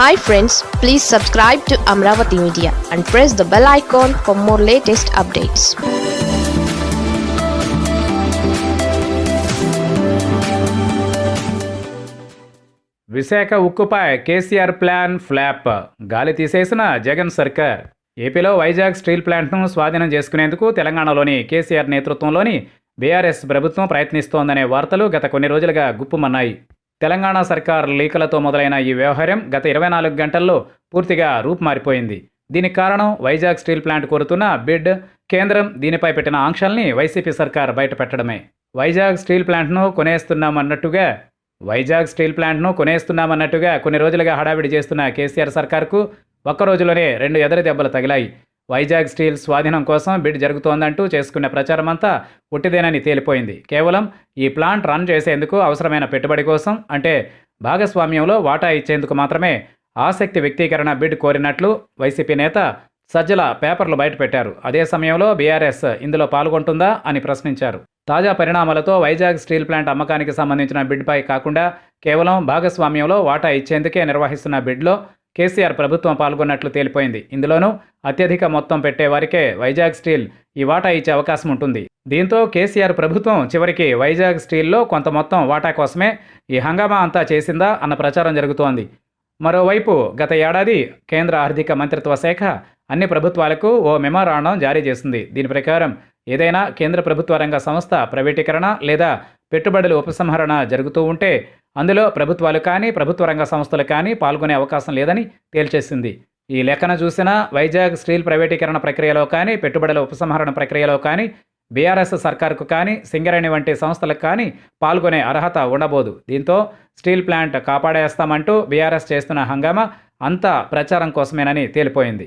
Hi friends please subscribe to Amaravati media and press the bell icon for more latest updates Visakha ఉక్కుపై KCR plan flop. గాలి తీసేసిన జగన్ సర్కార్. ఏపీలో Vizag steel ప్లాంట్ను స్వాధీనం చేసుకునేందుకు తెలంగాణలోని కేసీఆర్ నేతృత్వంలోని బీఆర్ఎస్ ప్రభుత్వం ప్రయత్నిస్తోందనే వార్తలు గత కొన్ని రోజులుగా గుప్పుమన్నాయి. తెలంగాణ సర్కార్ లీకలతో మొదలైన ఈ వ్యవహారం గత ఇరవై నాలుగు గంటల్లో పూర్తిగా రూపుమారిపోయింది. దీనికి కారణం వైజాగ్ స్టీల్ ప్లాంట్ కోరుతున్న బిడ్ కేంద్రం దీనిపై పెట్టిన ఆంక్షల్ని వైసీపీ సర్కార్ బయటపెట్టడమే. వైజాగ్ స్టీల్ ప్లాంట్ను కొనేస్తున్నామన్నట్టుగా వైజాగ్ స్టీల్ ప్లాంట్ను కొనేస్తున్నామన్నట్టుగా కొన్ని రోజులుగా హడావిడి చేస్తున్న కేసీఆర్ సర్కార్కు ఒక్క రోజులోనే రెండు ఎదరి దెబ్బలు తగిలాయి. వైజాగ్ స్టీల్ స్వాధీనం కోసం బిడ్ జరుగుతోందంటూ చేసుకున్న ప్రచారం అంతా పుట్టిదేనని తేలిపోయింది. కేవలం ఈ ప్లాంట్ రన్ చేసేందుకు అవసరమైన పెట్టుబడి కోసం అంటే భాగస్వామ్యంలో వాటా ఇచ్చేందుకు మాత్రమే ఆసక్తి వ్యక్తీకరణ బిడ్ కోరినట్లు వైసీపీ నేత సజ్జల పేపర్లు బయటపెట్టారు. అదే సమయంలో బీఆర్ఎస్ ఇందులో పాల్గొంటుందా అని ప్రశ్నించారు. తాజా పరిణామాలతో వైజాగ్ స్టీల్ ప్లాంట్ అమ్మకానికి సంబంధించిన బిడ్పై కాకుండా కేవలం భాగస్వామ్యంలో వాటా ఇచ్చేందుకే నిర్వహిస్తున్న బిడ్లో కేసీఆర్ ప్రభుత్వం పాల్గొన్నట్లు తేలిపోయింది. ఇందులోనూ అత్యధిక మొత్తం పెట్టేవారికే వైజాగ్ స్టీల్ ఈ వాటా ఇచ్చే అవకాశం ఉంటుంది. దీంతో కేసీఆర్ ప్రభుత్వం చివరికి వైజాగ్ స్టీల్లో కొంత మొత్తం వాటా కోసమే ఈ హంగామా అంతా చేసిందా అన్న ప్రచారం జరుగుతోంది. మరోవైపు గత ఏడాది కేంద్ర ఆర్థిక మంత్రిత్వ శాఖ అన్ని ప్రభుత్వాలకు ఓ మెమోరాండం జారీ చేసింది. దీని ప్రకారం ఏదైనా కేంద్ర ప్రభుత్వ రంగ సంస్థ ప్రైవేటీకరణ లేదా పెట్టుబడుల ఉపసంహరణ జరుగుతూ ఉంటే అందులో ప్రభుత్వాలు కానీ ప్రభుత్వ రంగ సంస్థలు కానీ పాల్గొనే అవకాశం లేదని తేల్చేసింది. ఈ లెక్కన చూసినా వైజాగ్ స్టీల్ ప్రైవేటీకరణ ప్రక్రియలో కానీ పెట్టుబడుల ఉపసంహరణ ప్రక్రియలో కానీ బీఆర్ఎస్ సర్కార్కు కానీ సింగరేణి వంటి సంస్థలకు కానీ పాల్గొనే అర్హత ఉండబోదు. దీంతో స్టీల్ ప్లాంట్ కాపాడేస్తామంటూ బీఆర్ఎస్ చేస్తున్న హంగామా అంతా ప్రచారం కోసమేనని తేలిపోయింది.